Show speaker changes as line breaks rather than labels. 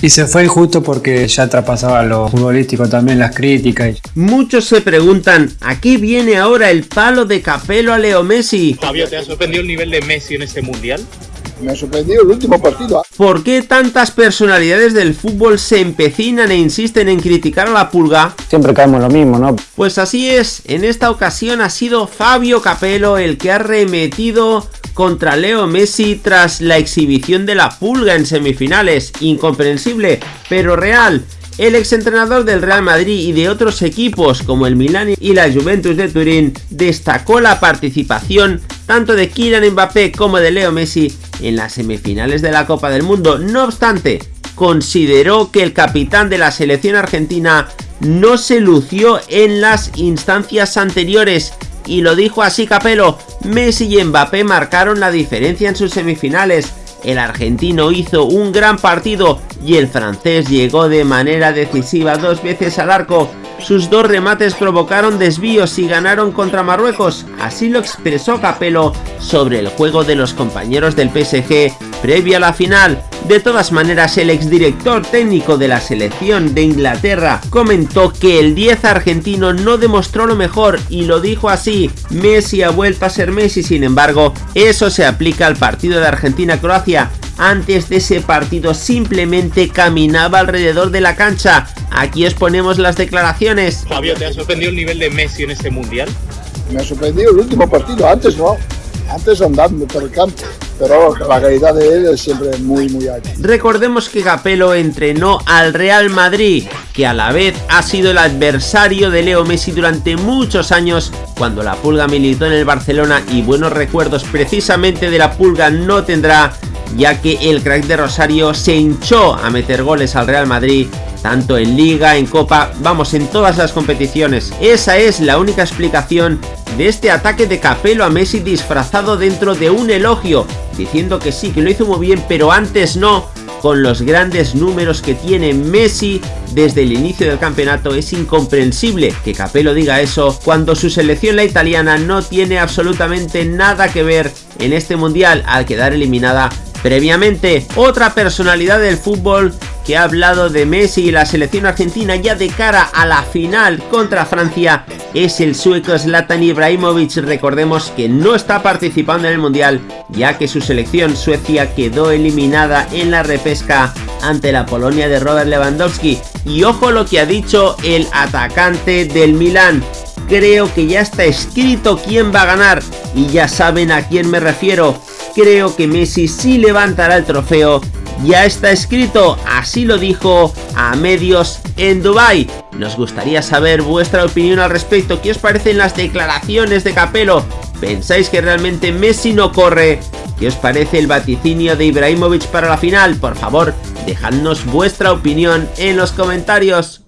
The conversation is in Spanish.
Y se fue injusto porque ya traspasaba lo futbolístico también, las críticas.
Muchos se preguntan, ¿a qué viene ahora el palo de Capelo a Leo Messi?
Fabio, ¿te ha sorprendido el nivel de Messi en este mundial?
Me ha sorprendido el último partido.
¿Por qué tantas personalidades del fútbol se empecinan e insisten en criticar a la pulga?
Siempre caemos lo mismo, ¿no?
Pues así es, en esta ocasión ha sido Fabio Capello el que ha remetido contra Leo Messi tras la exhibición de la pulga en semifinales. Incomprensible, pero real. El exentrenador del Real Madrid y de otros equipos como el Milan y la Juventus de Turín destacó la participación tanto de Kylian Mbappé como de Leo Messi en las semifinales de la Copa del Mundo. No obstante, consideró que el capitán de la selección argentina no se lució en las instancias anteriores y lo dijo así Capello, Messi y Mbappé marcaron la diferencia en sus semifinales, el argentino hizo un gran partido y el francés llegó de manera decisiva dos veces al arco. Sus dos remates provocaron desvíos y ganaron contra Marruecos, así lo expresó Capello sobre el juego de los compañeros del PSG previo a la final. De todas maneras, el exdirector técnico de la selección de Inglaterra comentó que el 10 argentino no demostró lo mejor y lo dijo así, Messi ha vuelto a ser Messi, sin embargo, eso se aplica al partido de Argentina-Croacia, antes de ese partido simplemente caminaba alrededor de la cancha. Aquí os ponemos las declaraciones.
Fabio, ¿te ha sorprendido el nivel de Messi en este mundial?
Me ha sorprendido el último partido, antes no. Antes andando por el campo pero la calidad de él es siempre muy muy alta.
Recordemos que Capello entrenó al Real Madrid, que a la vez ha sido el adversario de Leo Messi durante muchos años cuando la Pulga militó en el Barcelona y buenos recuerdos precisamente de la Pulga no tendrá ya que el crack de Rosario se hinchó a meter goles al Real Madrid tanto en Liga, en Copa, vamos, en todas las competiciones. Esa es la única explicación de este ataque de Capello a Messi disfrazado dentro de un elogio, diciendo que sí, que lo hizo muy bien, pero antes no, con los grandes números que tiene Messi desde el inicio del campeonato es incomprensible que Capello diga eso cuando su selección la italiana no tiene absolutamente nada que ver en este mundial al quedar eliminada previamente. Otra personalidad del fútbol que ha hablado de Messi y la selección argentina ya de cara a la final contra Francia es el sueco Zlatan Ibrahimovic. Recordemos que no está participando en el Mundial ya que su selección Suecia quedó eliminada en la repesca ante la Polonia de Robert Lewandowski. Y ojo lo que ha dicho el atacante del Milan. Creo que ya está escrito quién va a ganar y ya saben a quién me refiero. Creo que Messi sí levantará el trofeo ya está escrito, así lo dijo a medios en Dubai. Nos gustaría saber vuestra opinión al respecto, ¿qué os parecen las declaraciones de Capello? ¿Pensáis que realmente Messi no corre? ¿Qué os parece el vaticinio de Ibrahimovic para la final? Por favor, dejadnos vuestra opinión en los comentarios.